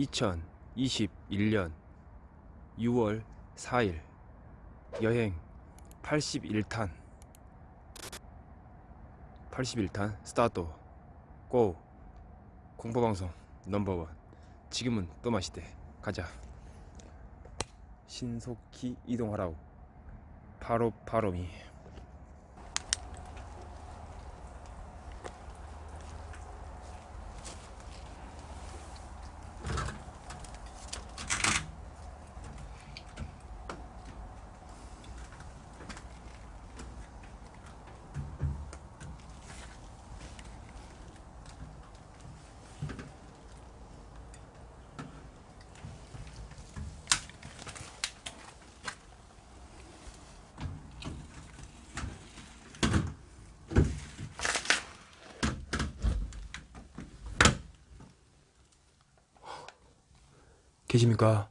2021년 6월 4일 여행 81탄. 81탄 스타트. 고. 공포방송 넘버원. 지금은 또 맛있대. 가자. 신속히 이동하라고 바로 바로미 계십니까?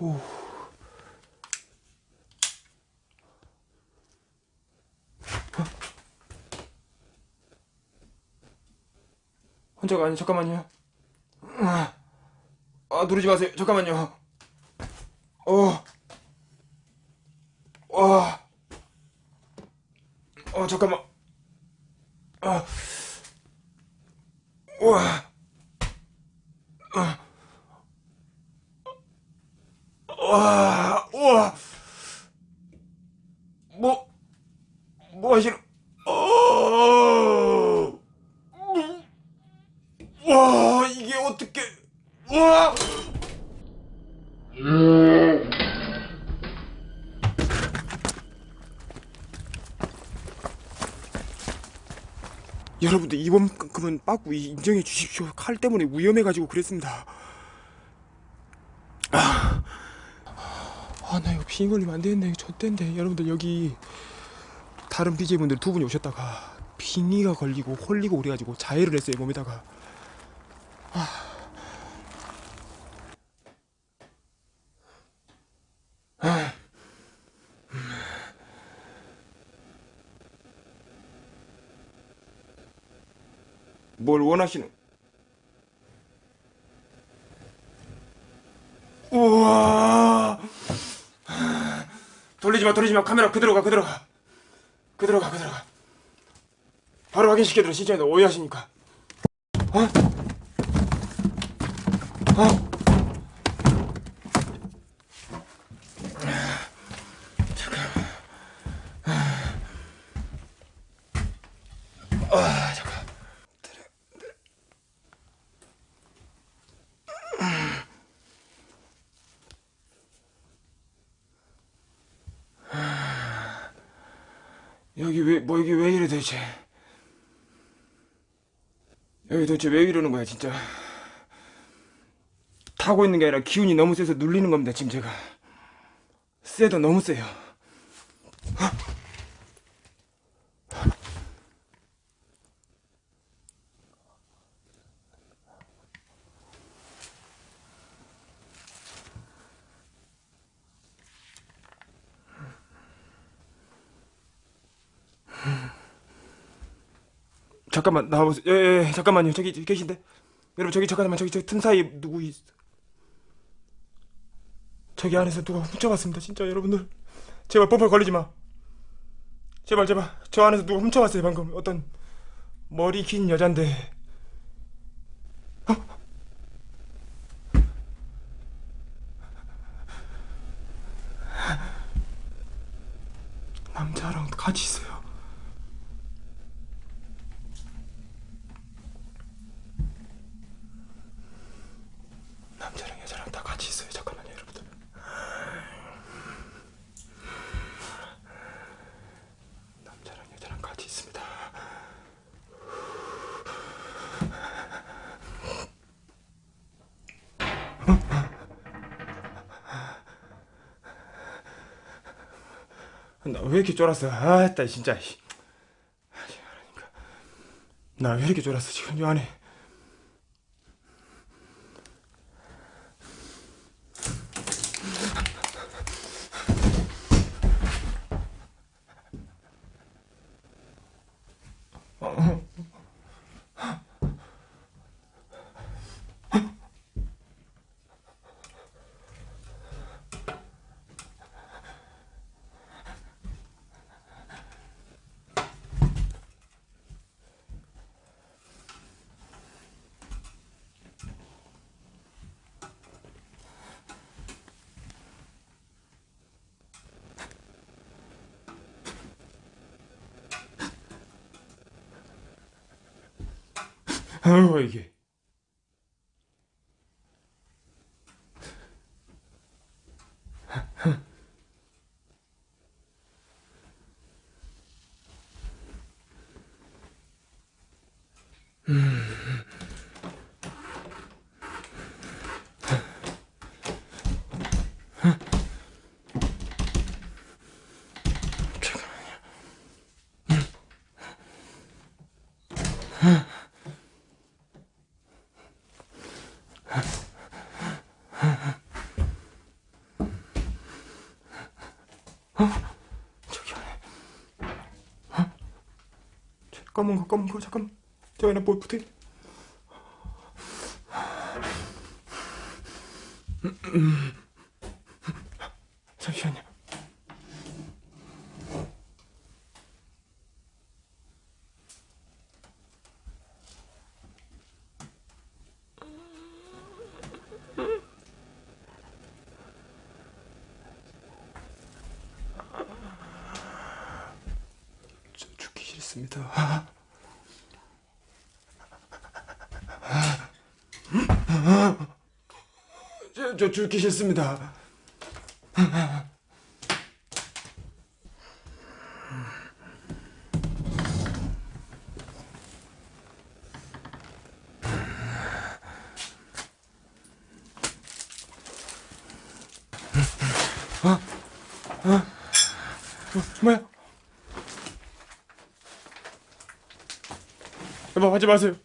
오. 혼자가 아니 잠깐만요. 아, 아 누르지 마세요. 잠깐만요. 어. 와. 어, 잠깐만. 아. 와. 아. 와. 우와. 뭐, 뭐 하시는, 어. 와, 이게 어떻게, 와. 여러분들 이번만큼은 빠꾸 인정해 주십시오. 칼 때문에 위험해가지고 그랬습니다. 아, 아, 나 이거 비 걸리면 안 되겠네. 저땐데 여러분들 여기 다른 BJ분들 두 분이 오셨다가 빙의가 걸리고 홀리고 그래가지고 자해를 했어요 몸에다가. 아. 아. 뭘 원하시는? 우와! 돌리지 마, 돌리지 마. 카메라 그대로 가, 그대로 가. 그대로 가, 그대로 가. 바로 확인시켜드려. 너 오해하시니까. 어? 어? 여기 왜, 뭐 여기 왜 이래 도대체? 여기 도대체 왜 이러는 거야, 진짜? 타고 있는 게 아니라 기운이 너무 세서 눌리는 겁니다, 지금 제가. 세도 너무 세요. 잠깐만 나와보세요. 예, 예, 예, 잠깐만요. 저기 계신데. 여러분 저기 잠깐만 저기 저 틈 사이 누구 있? 저기 안에서 누가 훔쳐갔습니다. 진짜 여러분들 제발 뽀뽀 걸리지 마. 제발 제발 저 안에서 누가 훔쳐갔어요 방금 어떤 머리 긴 여잔데. 어? 남자랑 같이 있어요. 남자랑 여자랑 다 같이 있어요. 잠깐만요, 여러분들. 남자랑 여자랑 같이 있습니다. 나 왜 이렇게 쫄았어? 아, 따 진짜. 나 왜 이렇게 쫄았어 지금 이 안에? 아유 이게. 저 검은 거 검은 거 잠깐. 저 안에 뭐 붙어 잠시만요 저 죽기 싫습니다. 저, 저 죽기 싫습니다. 어, 뭐야? 여보 하지 마세요.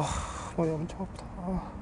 아. 아 머리 엄청 아프다. 아.